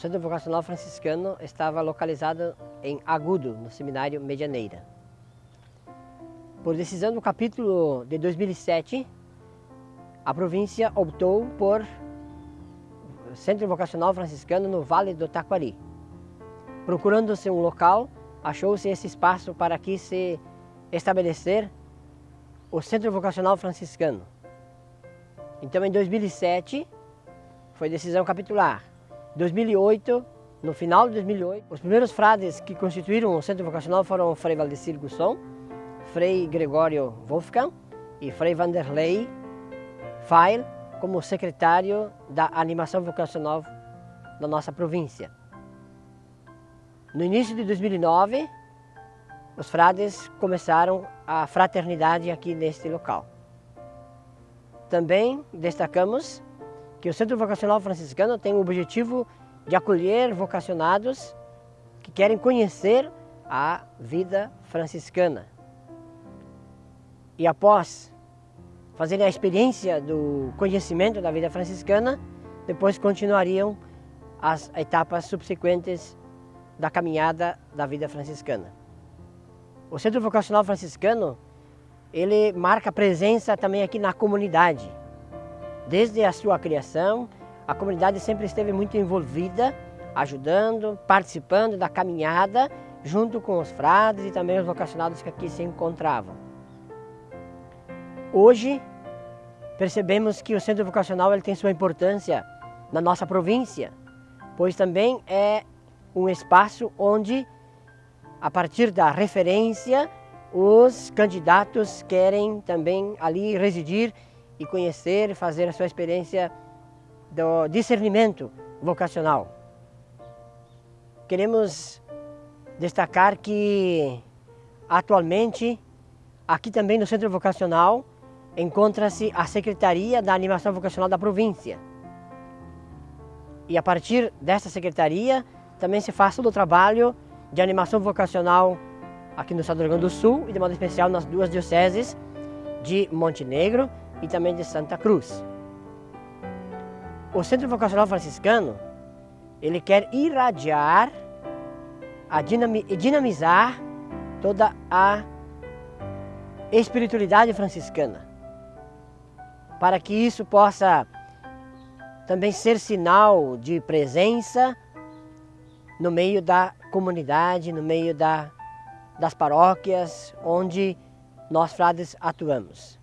O Centro Vocacional Franciscano estava localizado em Agudo, no Seminário Medianeira. Por decisão do capítulo de 2007, a província optou por Centro Vocacional Franciscano no Vale do Taquari. Procurando-se um local, achou-se esse espaço para aqui se estabelecer o Centro Vocacional Franciscano. Então, em 2007, foi decisão capitular. 2008, no final de 2008, os primeiros frades que constituíram o Centro Vocacional foram Frei Valdecir Gusson, Frei Gregório Wolfgang e Frei Vanderlei Feil como secretário da animação vocacional da nossa província. No início de 2009, os frades começaram a fraternidade aqui neste local. Também destacamos que o Centro Vocacional Franciscano tem o objetivo de acolher vocacionados que querem conhecer a vida franciscana. E após fazerem a experiência do conhecimento da vida franciscana, depois continuariam as etapas subsequentes da caminhada da vida franciscana. O Centro Vocacional Franciscano, ele marca presença também aqui na comunidade. Desde a sua criação, a comunidade sempre esteve muito envolvida, ajudando, participando da caminhada, junto com os frades e também os vocacionados que aqui se encontravam. Hoje, percebemos que o centro vocacional ele tem sua importância na nossa província, pois também é um espaço onde a partir da referência, os candidatos querem também ali residir e conhecer, fazer a sua experiência do discernimento vocacional. Queremos destacar que atualmente aqui também no Centro Vocacional encontra-se a Secretaria da Animação Vocacional da província. E a partir dessa secretaria também se faz todo o trabalho de animação vocacional aqui no estado do Rio Grande do Sul e de modo especial nas duas dioceses de Montenegro e também de Santa Cruz. O Centro Vocacional Franciscano, ele quer irradiar e dinamizar toda a espiritualidade franciscana, para que isso possa também ser sinal de presença no meio da comunidade, no meio da, das paróquias onde nós frades atuamos.